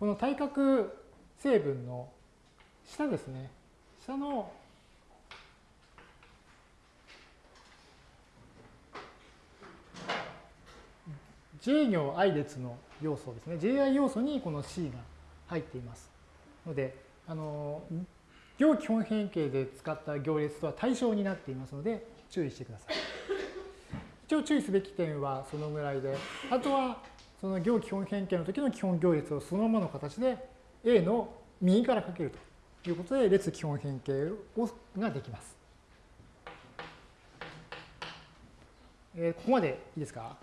この対角成分の下ですね。下の j 行 i 列の要素ですね。ji 要素にこの c が入っています。ので、あの、行基本変形で使った行列とは対象になっていますので、注意してください。一応注意すべき点はそのぐらいで、あとはその行基本変形の時の基本行列をそのままの形で A の右からかけるということで列基本変形をができます。えー、ここまでいいですか？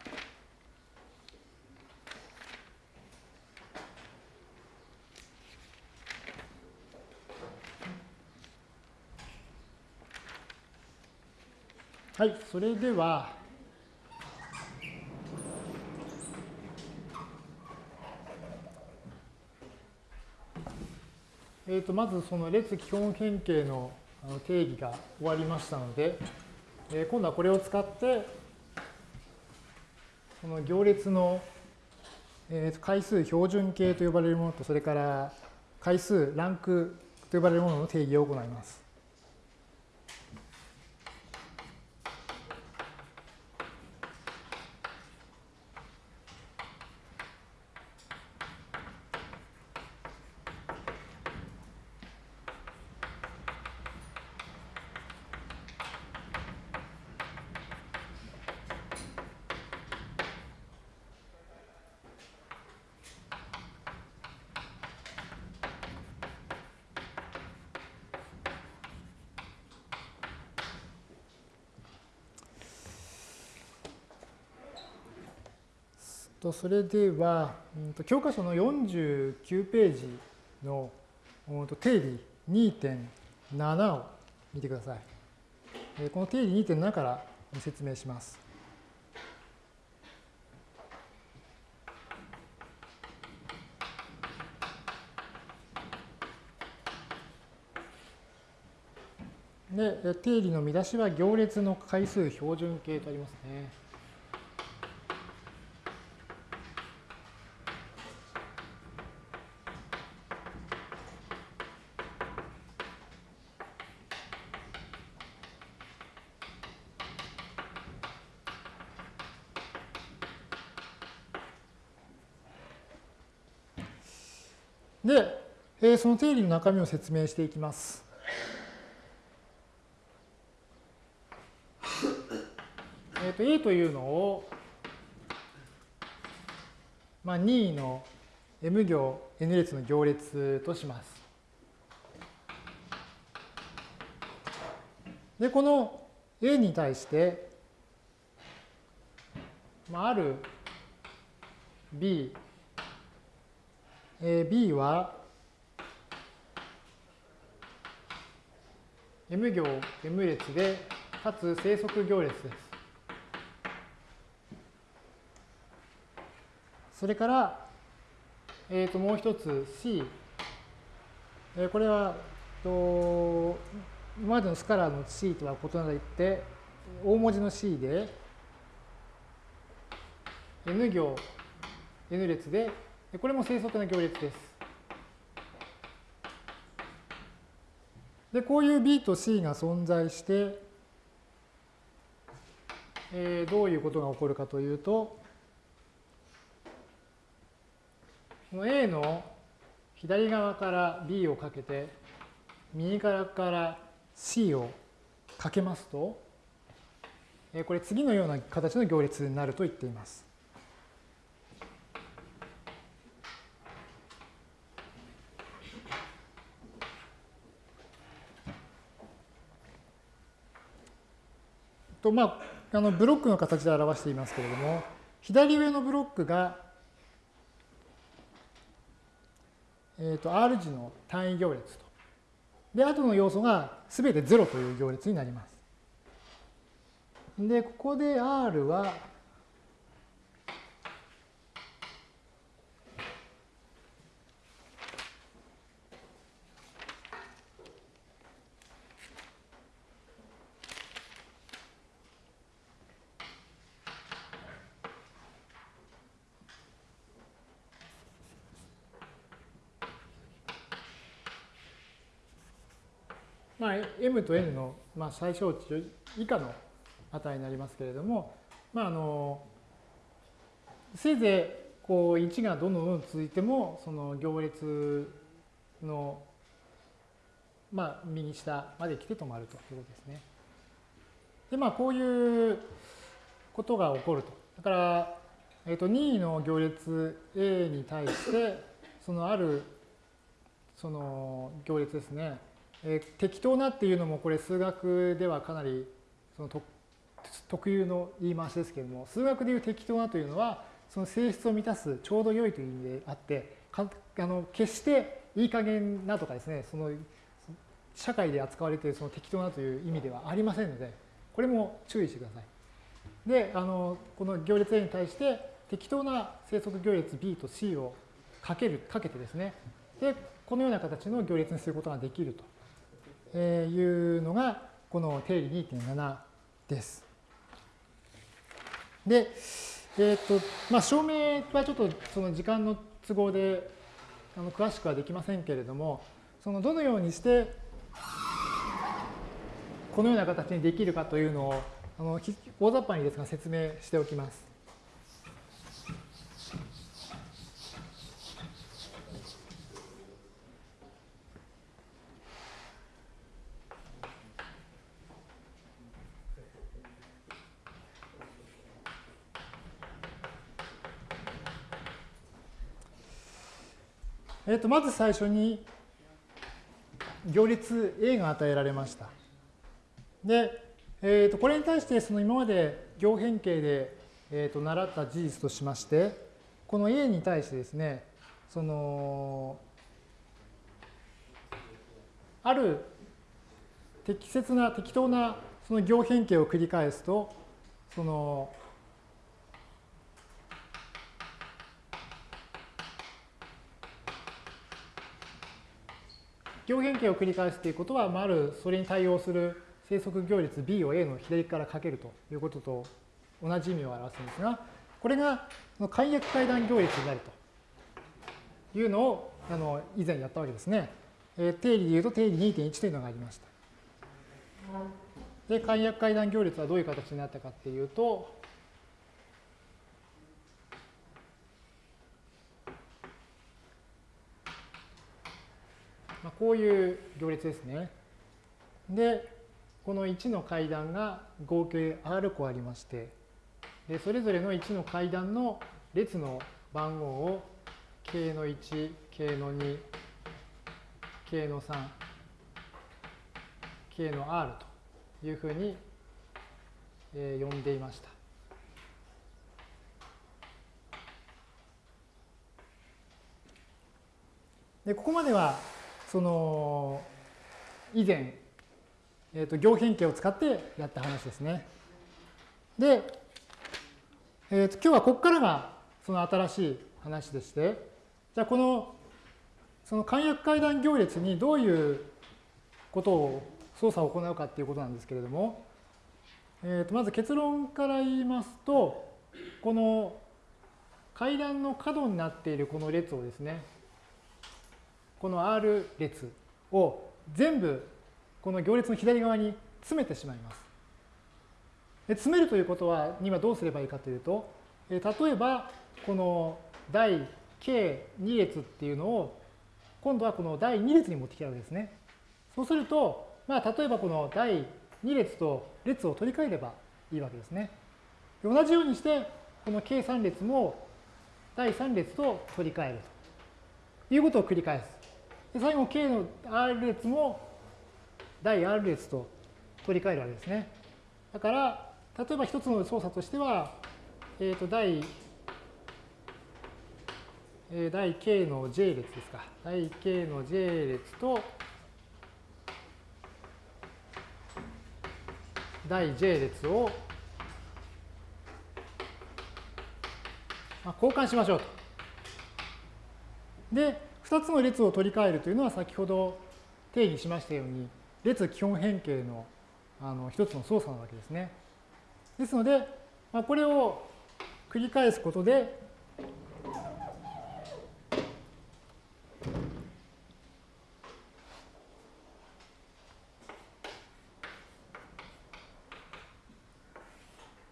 はい、それでは、えー、とまずその列基本変形の定義が終わりましたので、えー、今度はこれを使ってこの行列の、えー、回数標準形と呼ばれるものとそれから回数ランクと呼ばれるものの定義を行います。とそれでは、うん、と教科書の49ページの、うん、と定理2.7を見てください。えこの定理2.7から説明します。で、定理の見出しは行列の回数標準形とありますね。で、えー、その定理の中身を説明していきます。えー、と A というのを、まあ、2の m 行 n 列の行列とします。で、この A に対して、まあ、ある B、えー、B は M 行 M 列で、かつ生息行列です。それから、えー、ともう一つ C、えー、これはと今までのスカラーの C とは異なって、大文字の C で、N 行 N 列で、これも生息の行列です。で、こういう B と C が存在して、えー、どういうことが起こるかというと、この A の左側から B をかけて、右側から C をかけますと、これ次のような形の行列になると言っています。とまあ、あのブロックの形で表していますけれども、左上のブロックがえーと、R 字の単位行列と。で、後の要素が全て0という行列になります。で、ここで R はまあ、m と n の、まあ、最小値以下の値になりますけれども、まあ、あのせいぜいこう1がどんどんどん続いてもその行列の、まあ、右下まで来て止まるということですね。でまあこういうことが起こると。だから、えー、と任意の行列 A に対してそのあるその行列ですねえー、適当なっていうのもこれ数学ではかなりその特有の言い回しですけれども数学でいう適当なというのはその性質を満たすちょうど良いという意味であってかあの決していい加減なとかですねその社会で扱われているその適当なという意味ではありませんのでこれも注意してください。であのこの行列 A に対して適当な生息行列 B と C をかけるかけてですねでこのような形の行列にすることができるというのがこの定理2.7です。で、えっ、ー、と、まあ、証明はちょっとその時間の都合であの詳しくはできませんけれども、そのどのようにしてこのような形にできるかというのをあの大雑把にですが説明しておきます。えー、とまず最初に行列 A が与えられました。で、えー、とこれに対してその今まで行変形で、えー、と習った事実としましてこの A に対してですねそのある適切な適当なその行変形を繰り返すとその行変形を繰り返すということは、まあ、あるそれに対応する生息行列 B を A の左からかけるということと同じ意味を表すんですが、これが解約階段行列になるというのをあの以前やったわけですね。えー、定理で言うと定理2.1というのがありました。で、解約階段行列はどういう形になったかっていうと、こういう行列ですね。で、この1の階段が合計 R 個ありまして、でそれぞれの1の階段の列の番号を k の1、k の2、k の3、k の r というふうに、えー、呼んでいました。でここまではその以前、えーと、行変形を使ってやった話ですね。で、えーと、今日はここからがその新しい話でして、じゃあこのその簡約階段行列にどういうことを操作を行うかっていうことなんですけれども、えー、とまず結論から言いますと、この階段の角になっているこの列をですね、この R 列を全部この行列の左側に詰めてしまいます。で詰めるということは今どうすればいいかというと、え例えばこの第 K2 列っていうのを今度はこの第2列に持ってきたわけですね。そうすると、まあ、例えばこの第2列と列を取り替えればいいわけですね。同じようにして、この K3 列も第3列と取り替えるということを繰り返す。で最後 K の R 列も第 R 列と取り替えるわけですね。だから、例えば一つの操作としては、えっ、ー、と、第、えー、第 K の J 列ですか。第 K の J 列と、第 J 列を、まあ、交換しましょうと。で、2つの列を取り替えるというのは先ほど定義しましたように、列基本変形のあの一つの操作なわけですね。ですので、まあ、これを繰り返すことで、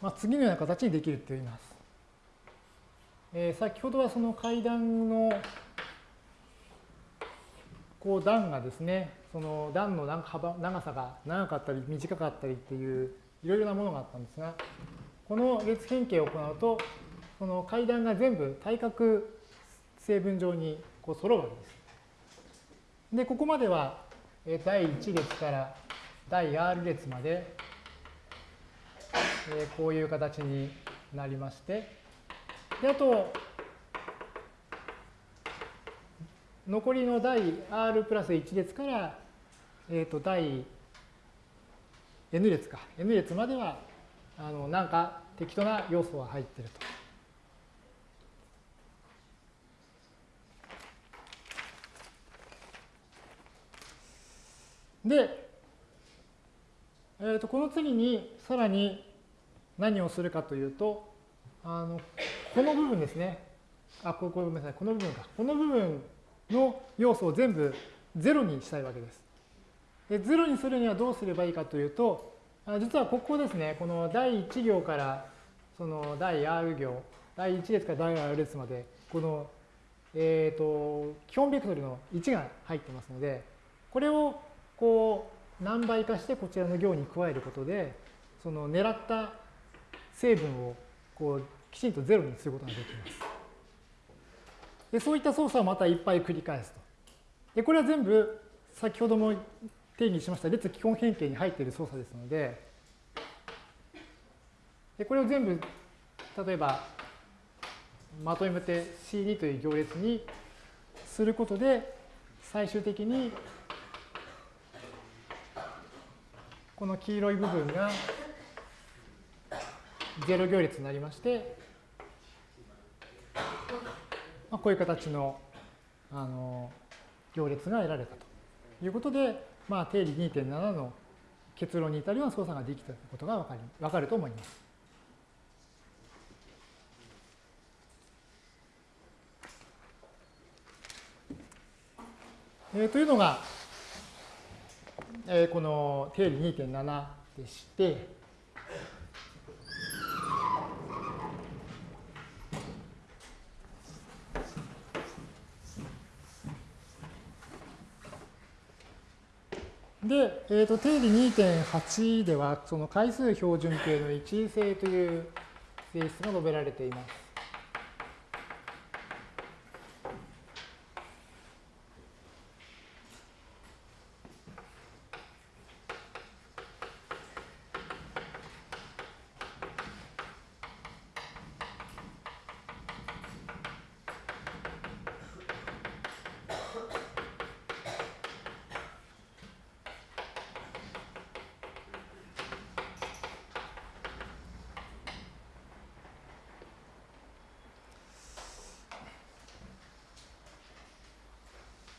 まあ、次のような形にできると言います。えー、先ほどはその階段のこう段がですね、その段の幅長さが長かったり短かったりっていういろいろなものがあったんですが、この列変形を行うと、その階段が全部対角成分上にこう揃うわけです。で、ここまでは第1列から第 R 列までこういう形になりまして、であと、残りの第 R プラス1列から、えっ、ー、と、第 N 列か。N 列までは、あの、なんか適当な要素が入ってると。で、えー、とこの次にさらに何をするかというと、あのこの部分ですね。あ、ここごめんなさい。この部分か。この部分の要素を全部0にしたいわけです。で0にするにはどうすればいいかというと、実はここですね、この第1行からその第 R 行、第1列から第 R 列まで、この、えーと、基本ベクトルの1が入ってますので、これをこう何倍かしてこちらの行に加えることで、その狙った成分をこうきちんと0にすることができます。でそういった操作をまたいっぱい繰り返すと。でこれは全部先ほども定義しました列基本変形に入っている操作ですので、でこれを全部例えばまとめて CD という行列にすることで最終的にこの黄色い部分が0行列になりましてまあ、こういう形のあの行列が得られたということで、まあ、定理2.7の結論に至るような操作ができたことが分かり分かると思います。えー、というのが、えー、この定理2.7でして、で、えーと、定理2.8では、その回数標準形の一位性という性質が述べられています。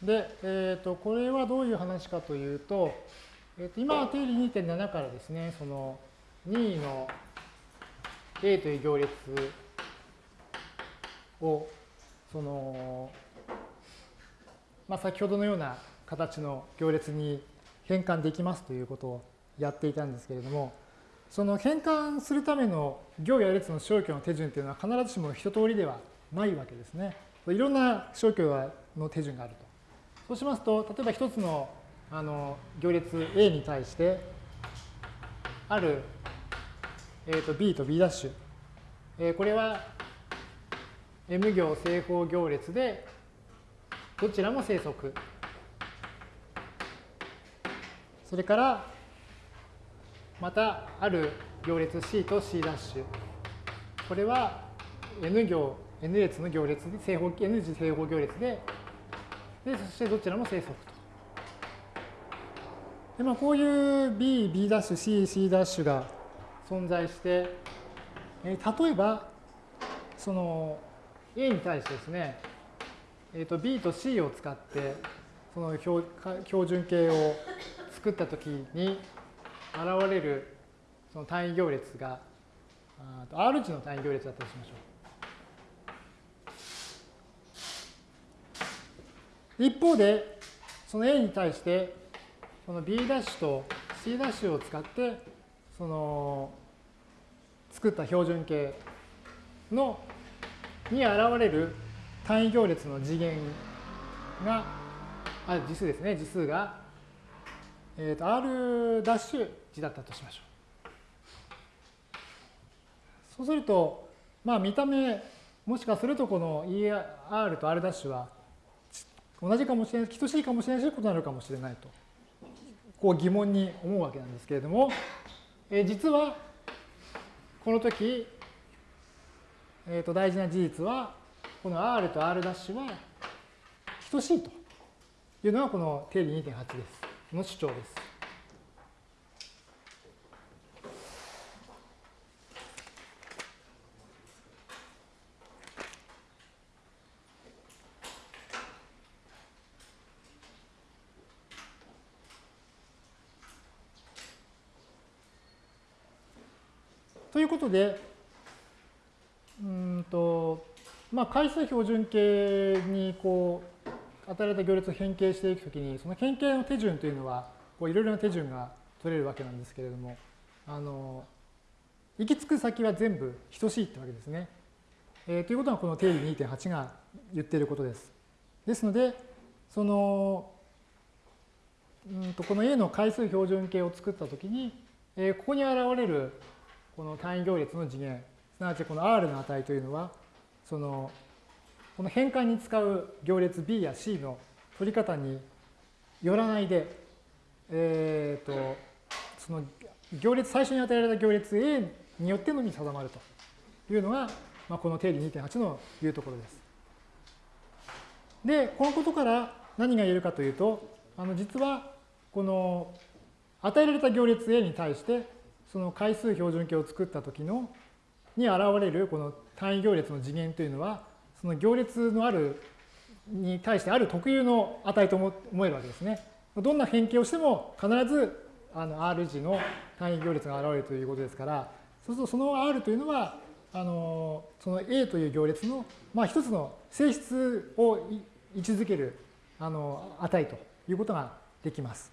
で、えー、とこれはどういう話かというと、えー、と今は定理2.7からですね、その2の A という行列を、その、まあ、先ほどのような形の行列に変換できますということをやっていたんですけれども、その変換するための行や列の消去の手順というのは必ずしも一通りではないわけですね。いろんな消去の手順があると。そうしますと、例えば一つのあの行列 A に対して、ある、えー、と B と B'、えー、これは M 行正方行列で、どちらも生息。それから、またある行列 C と C'。ダッシュこれは N 行、N 列の行列で、正方 N 次正方行列で、で、そしてどちらも生息と。でまあ、こういう B、B'、C、C' が存在して、えー、例えば、その A に対してですね、えー、と B と C を使って、その標標準形を作ったときに、現れるその単位行列が R 値の単位行列だったとしましょう。一方で、その A に対して、この B' と C' を使って、その作った標準形のに現れる単位行列の次元が、あ、次数ですね、次数が、えっ、ー、と、R' 値だったとしましょう。そうすると、まあ見た目、もしかするとこの ER と R' は同じかもしれない、等しいかもしれないし、異なるかもしれないと、こう疑問に思うわけなんですけれども、え、実は、この時、えー、と大事な事実は、この R と R' は等しいというのがこの定理2.8です。の主張です。ということで、うんと、まあ、回数標準形にこう、与えられた行列を変形していくときに、その変形の手順というのは、こういろいろな手順が取れるわけなんですけれども、あの、行き着く先は全部等しいってわけですね。えー、ということはこの定理2.8が言っていることです。ですので、その、うんとこの A の回数標準形を作ったときに、えー、ここに現れるこの単位行列の次元、すなわちこの R の値というのは、その、この変換に使う行列 B や C の取り方によらないで、えっ、ー、と、その行列、最初に与えられた行列 A によってのみ定まるというのが、まあ、この定理2.8のいうところです。で、このことから何が言えるかというと、あの実はこの与えられた行列 A に対してその回数標準形を作った時のに現れるこの単位行列の次元というのはその行列のあるに対してある特有の値と思えるわけですね。どんな変形をしても必ずあの R 字の単位行列が現れるということですから、そうするとその R というのは、あのその A という行列の、まあ、一つの性質を位置づけるあの値ということができます。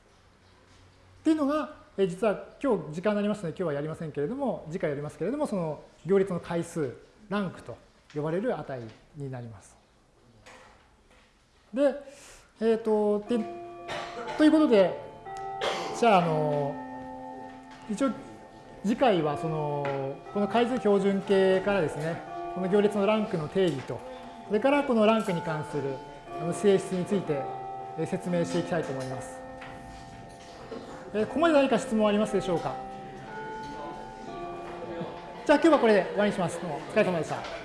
っていうのが、え実は今日時間になりましたので今日はやりませんけれども次回やりますけれどもその行列の回数ランクと呼ばれる値になります。で、えっ、ー、とでということでじゃああの一応次回はそのこの回数標準形からですねこの行列のランクの定義とそれからこのランクに関する性質について説明していきたいと思います。えここまで何か質問ありますでしょうか？じゃあ今日はこれで終わりにします。どうもお疲れ様でした。